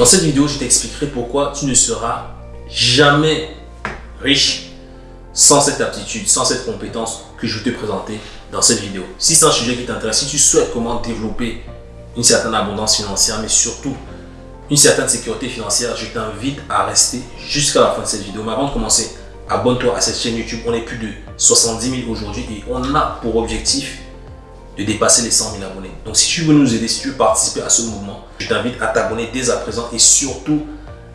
Dans cette vidéo, je t'expliquerai pourquoi tu ne seras jamais riche sans cette aptitude, sans cette compétence que je vais te présenter dans cette vidéo. Si c'est un sujet qui t'intéresse, si tu souhaites comment développer une certaine abondance financière, mais surtout une certaine sécurité financière, je t'invite à rester jusqu'à la fin de cette vidéo. Mais avant de commencer, abonne-toi à cette chaîne YouTube. On est plus de 70 000 aujourd'hui et on a pour objectif de dépasser les 100 000 abonnés. Donc si tu veux nous aider, si tu veux participer à ce mouvement, je t'invite à t'abonner dès à présent et surtout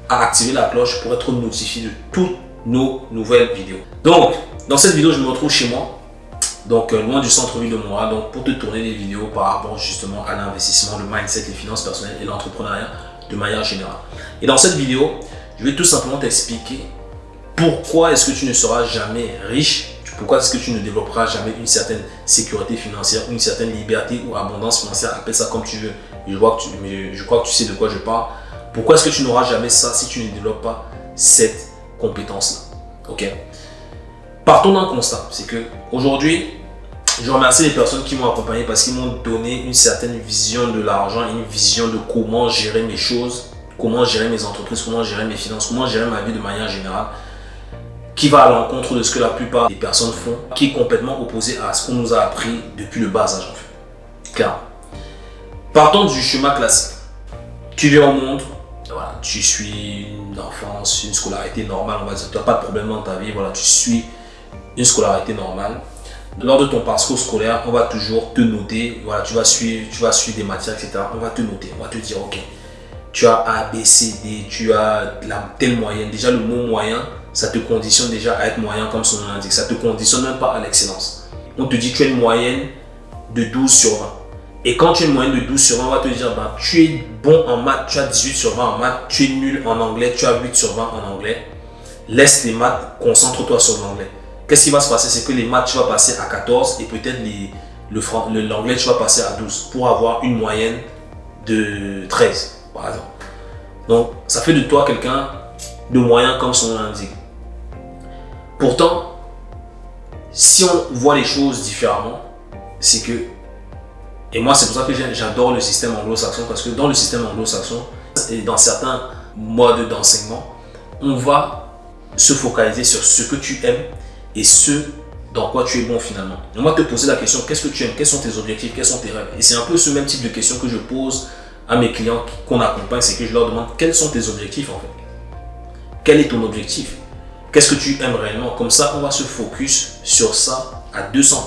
à activer la cloche pour être notifié de toutes nos nouvelles vidéos. Donc, dans cette vidéo, je me retrouve chez moi, donc euh, loin du centre-ville de Montréal, donc pour te tourner des vidéos par rapport justement à l'investissement, le mindset, les finances personnelles et l'entrepreneuriat de manière générale. Et dans cette vidéo, je vais tout simplement t'expliquer pourquoi est-ce que tu ne seras jamais riche pourquoi est-ce que tu ne développeras jamais une certaine sécurité financière, une certaine liberté ou abondance financière? Appelle ça comme tu veux. Je, vois que tu, je crois que tu sais de quoi je parle. Pourquoi est-ce que tu n'auras jamais ça si tu ne développes pas cette compétence-là? Ok? Partons d'un constat. C'est que aujourd'hui, je remercie les personnes qui m'ont accompagné parce qu'ils m'ont donné une certaine vision de l'argent, une vision de comment gérer mes choses, comment gérer mes entreprises, comment gérer mes finances, comment gérer ma vie de manière générale qui va à l'encontre de ce que la plupart des personnes font, qui est complètement opposé à ce qu'on nous a appris depuis le bas âge en fait. Car, partons du chemin classique. Tu viens au monde, voilà, tu suis une enfance, une scolarité normale, on va dire, tu n'as pas de problème dans ta vie, voilà, tu suis une scolarité normale. Lors de ton parcours scolaire, on va toujours te noter, voilà, tu vas suivre, tu vas suivre des matières, etc. On va te noter, on va te dire, ok, tu as A, B, C, D, tu as la telle moyenne. Déjà, le mot moyen, ça te conditionne déjà à être moyen comme son nom l'indique. Ça te conditionne même pas à l'excellence. On te dit tu as une moyenne de 12 sur 20. Et quand tu as une moyenne de 12 sur 20, on va te dire ben, tu es bon en maths, tu as 18 sur 20 en maths, tu es nul en anglais, tu as 8 sur 20 en anglais. Laisse les maths, concentre-toi sur l'anglais. Qu'est-ce qui va se passer? C'est que les maths, tu vas passer à 14 et peut-être l'anglais, tu vas passer à 12 pour avoir une moyenne de 13, par exemple. Donc, ça fait de toi quelqu'un de moyen comme son nom l'indique. Pourtant, si on voit les choses différemment, c'est que, et moi c'est pour ça que j'adore le système anglo-saxon, parce que dans le système anglo-saxon, et dans certains modes d'enseignement, on va se focaliser sur ce que tu aimes et ce dans quoi tu es bon finalement. On va te poser la question, qu'est-ce que tu aimes, quels sont tes objectifs, quels sont tes rêves? Et c'est un peu ce même type de question que je pose à mes clients qu'on accompagne, c'est que je leur demande quels sont tes objectifs en fait? Quel est ton objectif? Qu'est-ce que tu aimes réellement? Comme ça, on va se focus sur ça à 200%.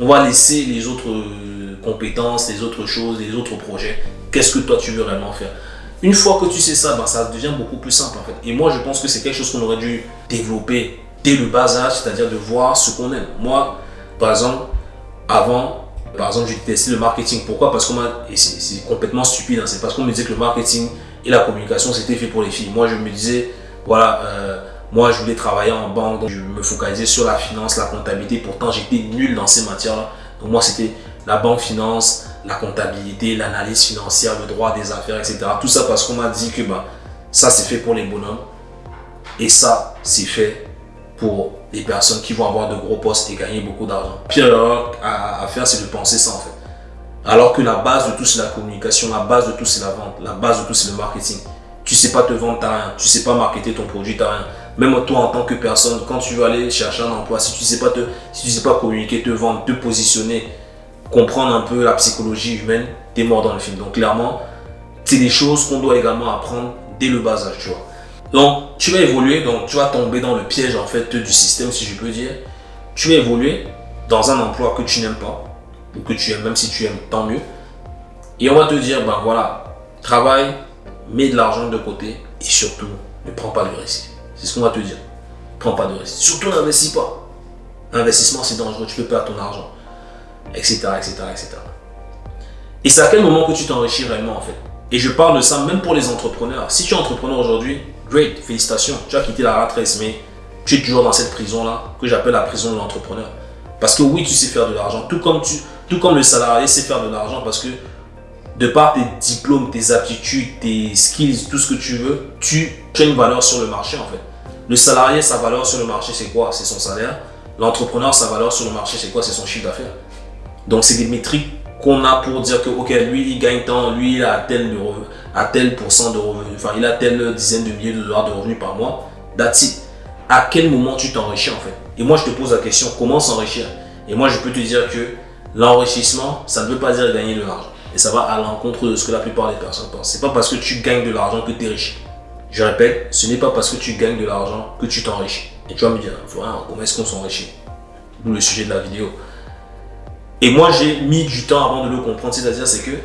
On va laisser les autres euh, compétences, les autres choses, les autres projets. Qu'est-ce que toi tu veux réellement faire? Une fois que tu sais ça, ben, ça devient beaucoup plus simple en fait. Et moi, je pense que c'est quelque chose qu'on aurait dû développer dès le bas âge, c'est-à-dire de voir ce qu'on aime. Moi, par exemple, avant, par exemple, j'ai testé le marketing. Pourquoi? Parce qu'on m'a, c'est complètement stupide, hein. c'est parce qu'on me disait que le marketing et la communication, c'était fait pour les filles. Moi, je me disais, voilà, euh, moi, je voulais travailler en banque, donc je me focalisais sur la finance, la comptabilité. Pourtant, j'étais nul dans ces matières-là. Donc moi, c'était la banque finance, la comptabilité, l'analyse financière, le droit des affaires, etc. Tout ça parce qu'on m'a dit que bah, ça, c'est fait pour les bonhommes. Et ça, c'est fait pour les personnes qui vont avoir de gros postes et gagner beaucoup d'argent. Pire erreur à, faire, c'est de penser ça en fait. Alors que la base de tout, c'est la communication, la base de tout, c'est la vente, la base de tout, c'est le marketing. Tu sais pas te vendre, t'as rien. Tu sais pas marketer ton produit, t'as rien. Même toi, en tant que personne, quand tu veux aller chercher un emploi, si tu tu sais pas communiquer, te vendre, te positionner, comprendre un peu la psychologie humaine, tu es mort dans le film. Donc clairement, c'est des choses qu'on doit également apprendre dès le bas âge, tu vois. Donc, tu vas évoluer, donc tu vas tomber dans le piège en fait du système, si je peux dire. Tu vas évoluer dans un emploi que tu n'aimes pas, ou que tu aimes, même si tu aimes, tant mieux. Et on va te dire, ben voilà, travaille, mets de l'argent de côté et surtout, ne prends pas de risque. C'est ce qu'on va te dire. Prends pas de risque. Surtout n'investis pas. L'investissement, c'est dangereux. Tu peux perdre ton argent. Etc. etc., etc. Et c'est à quel moment que tu t'enrichis réellement en fait? Et je parle de ça même pour les entrepreneurs. Si tu es entrepreneur aujourd'hui, great, félicitations. Tu as quitté la rat mais tu es toujours dans cette prison-là que j'appelle la prison de l'entrepreneur. Parce que oui, tu sais faire de l'argent. Tout comme, tu, tout comme le salarié sait faire de l'argent parce que de par tes diplômes, tes aptitudes, tes skills, tout ce que tu veux, tu as une valeur sur le marché en fait. Le salarié, sa valeur sur le marché, c'est quoi? C'est son salaire. L'entrepreneur, sa valeur sur le marché, c'est quoi? C'est son chiffre d'affaires. Donc, c'est des métriques qu'on a pour dire que, ok, lui, il gagne tant, lui, il a tel, a tel pourcent de revenus, enfin il a telle dizaine de milliers de dollars de revenus par mois. That's. À quel moment tu t'enrichis en fait? Et moi je te pose la question, comment s'enrichir? Et moi je peux te dire que l'enrichissement, ça ne veut pas dire gagner de l'argent. Et ça va à l'encontre de ce que la plupart des personnes pensent. C'est pas parce que tu gagnes de l'argent que tu es riche. Je répète, ce n'est pas parce que tu gagnes de l'argent que tu t'enrichis. Et tu vas me dire, comment est-ce qu'on s'enrichit D'où le sujet de la vidéo. Et moi, j'ai mis du temps avant de le comprendre. C'est-à-dire, c'est que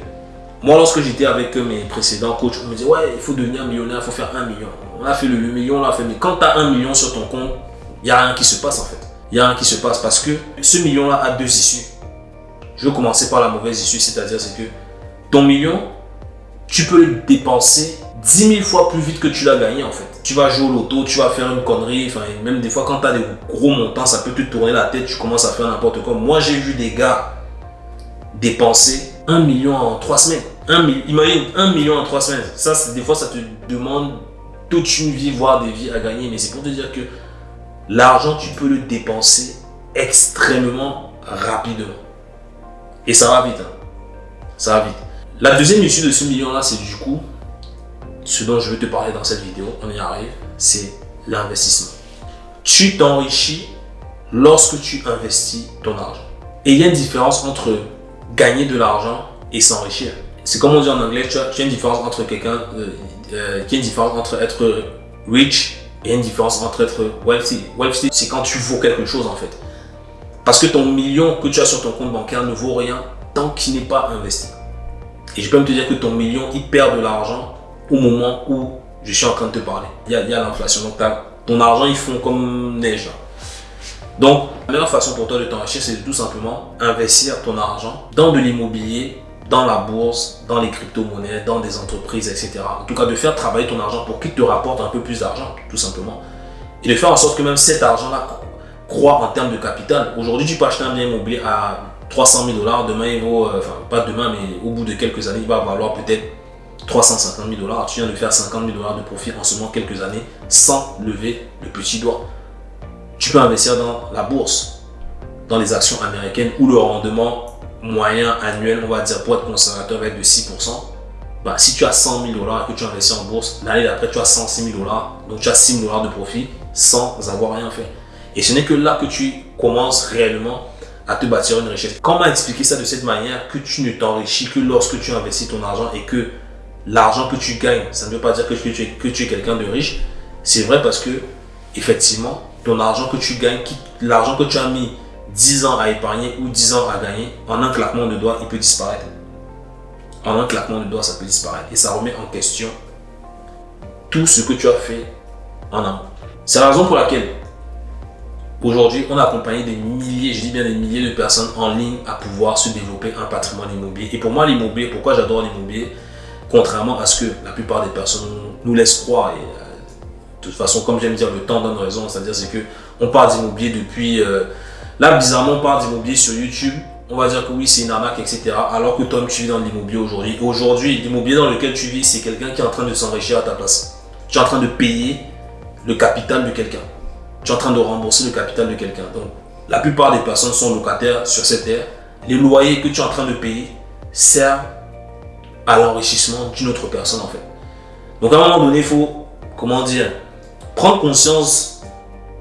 moi, lorsque j'étais avec mes précédents coachs, on me disait, ouais, il faut devenir millionnaire, il faut faire un million. On a fait le, million, on l'a fait. Mais quand tu as un million sur ton compte, il n'y a rien qui se passe en fait. Il n'y a rien qui se passe parce que ce million-là a deux issues. Je vais commencer par la mauvaise issue, c'est-à-dire c'est que ton million, tu peux le dépenser 10 000 fois plus vite que tu l'as gagné en fait. Tu vas jouer au loto, tu vas faire une connerie, enfin même des fois quand tu as des gros montants, ça peut te tourner la tête, tu commences à faire n'importe quoi. Moi j'ai vu des gars dépenser 1 million en 3 semaines. Un, imagine 1 million en 3 semaines. Ça, des fois ça te demande toute une vie, voire des vies à gagner. Mais c'est pour te dire que l'argent, tu peux le dépenser extrêmement rapidement. Et ça va vite. Hein. Ça va vite. La deuxième issue de ce million-là, c'est du coup, ce dont je veux te parler dans cette vidéo, on y arrive, c'est l'investissement. Tu t'enrichis lorsque tu investis ton argent. Et il y a une différence entre gagner de l'argent et s'enrichir. C'est comme on dit en anglais, tu as, une différence entre quelqu'un, euh, euh, qui une différence entre être rich et une différence entre être wealthy. Wealthy, c'est quand tu vaux quelque chose en fait. Parce que ton million que tu as sur ton compte bancaire ne vaut rien tant qu'il n'est pas investi. Et je peux même te dire que ton million, il perd de l'argent au moment où je suis en train de te parler. Il y a, l'inflation. Donc, ton argent, il fond comme neige. Donc, la meilleure façon pour toi de t'enrichir, c'est tout simplement investir ton argent dans de l'immobilier, dans la bourse, dans les crypto-monnaies, dans des entreprises, etc. En tout cas, de faire travailler ton argent pour qu'il te rapporte un peu plus d'argent, tout simplement. Et de faire en sorte que même cet argent-là croît en termes de capital. Aujourd'hui, tu peux acheter un bien immobilier à 300 000 dollars. Demain, il vaut, euh, enfin, pas demain, mais au bout de quelques années, il va valoir peut-être 350 000 dollars. Tu viens de faire 50 000 dollars de profit en seulement quelques années sans lever le petit doigt. Tu peux investir dans la bourse, dans les actions américaines où le rendement moyen annuel, on va dire pour être conservateur, va être de 6%. Bah, si tu as 100 000 dollars et que tu investis en bourse, l'année d'après, tu as 106 000 dollars. Donc, tu as 6 000 dollars de profit sans avoir rien fait. Et ce n'est que là que tu commences réellement à te bâtir une richesse. Comment expliquer ça de cette manière que tu ne t'enrichis que lorsque tu investis ton argent et que l'argent que tu gagnes, ça ne veut pas dire que tu es, quelqu'un de riche. C'est vrai parce que, effectivement, ton argent que tu gagnes, l'argent que tu as mis 10 ans à épargner ou 10 ans à gagner, en un claquement de doigts, il peut disparaître. En un claquement de doigts, ça peut disparaître. Et ça remet en question tout ce que tu as fait en amont. C'est la raison pour laquelle Aujourd'hui, on a accompagné des milliers, je dis bien des milliers de personnes en ligne à pouvoir se développer un patrimoine immobilier. Et pour moi, l'immobilier, pourquoi j'adore l'immobilier Contrairement à ce que la plupart des personnes nous laissent croire, et euh, de toute façon, comme j'aime dire, le temps donne raison, c'est-à-dire c'est que on parle d'immobilier depuis... Euh, là, bizarrement, on parle d'immobilier sur YouTube, on va dire que oui, c'est une arnaque, etc. Alors que toi, tu vis dans l'immobilier aujourd'hui. Aujourd'hui, l'immobilier dans lequel tu vis, c'est quelqu'un qui est en train de s'enrichir à ta place. Tu es en train de payer le capital de quelqu'un tu es en train de rembourser le capital de quelqu'un. Donc, la plupart des personnes sont locataires sur cette terre. Les loyers que tu es en train de payer servent à l'enrichissement d'une autre personne en fait. Donc à un moment donné, il faut, comment dire, prendre conscience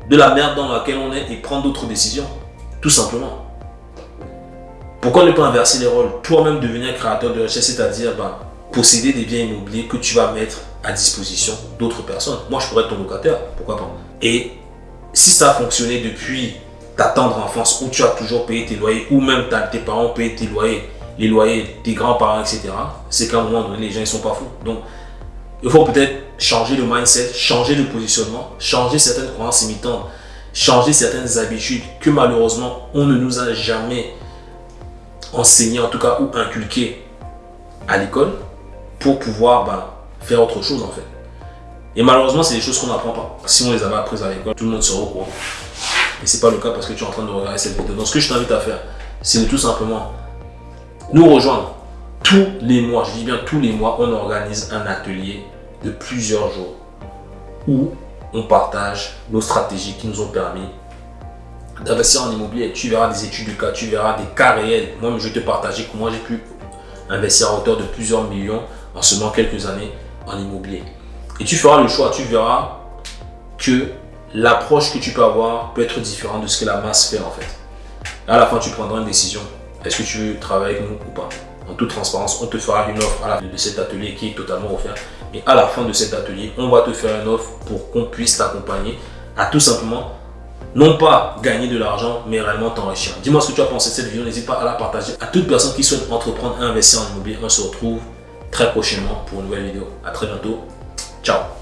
de la merde dans laquelle on est et prendre d'autres décisions. Tout simplement. Pourquoi ne pas inverser les rôles? Toi-même devenir créateur de richesse, c'est-à-dire ben, posséder des biens immobiliers que tu vas mettre à disposition d'autres personnes. Moi, je pourrais être ton locataire, pourquoi pas? Et si ça a fonctionné depuis ta tendre enfance où tu as toujours payé tes loyers ou même tes parents payé tes loyers, les loyers des grands-parents, etc., c'est qu'à un moment donné, les gens ne sont pas fous. Donc, il faut peut-être changer le mindset, changer le positionnement, changer certaines croyances imitantes, changer certaines habitudes que malheureusement, on ne nous a jamais enseigné, en tout cas, ou inculqué à l'école pour pouvoir ben, faire autre chose en fait. Et malheureusement, c'est des choses qu'on n'apprend pas. Si on les avait apprises à l'école, tout le monde serait au courant. Et c'est pas le cas parce que tu es en train de regarder cette vidéo. Donc ce que je t'invite à faire, c'est de tout simplement nous rejoindre tous les mois. Je dis bien tous les mois, on organise un atelier de plusieurs jours où on partage nos stratégies qui nous ont permis d'investir en immobilier. Tu verras des études de cas, tu verras des cas réels. Moi, je vais te partager comment j'ai pu investir à hauteur de plusieurs millions en seulement quelques années en immobilier. Et tu feras le choix, tu verras que l'approche que tu peux avoir peut être différente de ce que la masse fait en fait. À la fin, tu prendras une décision. Est-ce que tu veux travailler avec nous ou pas En toute transparence, on te fera une offre à la fin de cet atelier qui est totalement offert. Et à la fin de cet atelier, on va te faire une offre pour qu'on puisse t'accompagner à tout simplement non pas gagner de l'argent, mais réellement t'enrichir. Dis-moi ce que tu as pensé de cette vidéo. N'hésite pas à la partager à toute personne qui souhaite entreprendre et investir en immobilier. On se retrouve très prochainement pour une nouvelle vidéo. À très bientôt. Ciao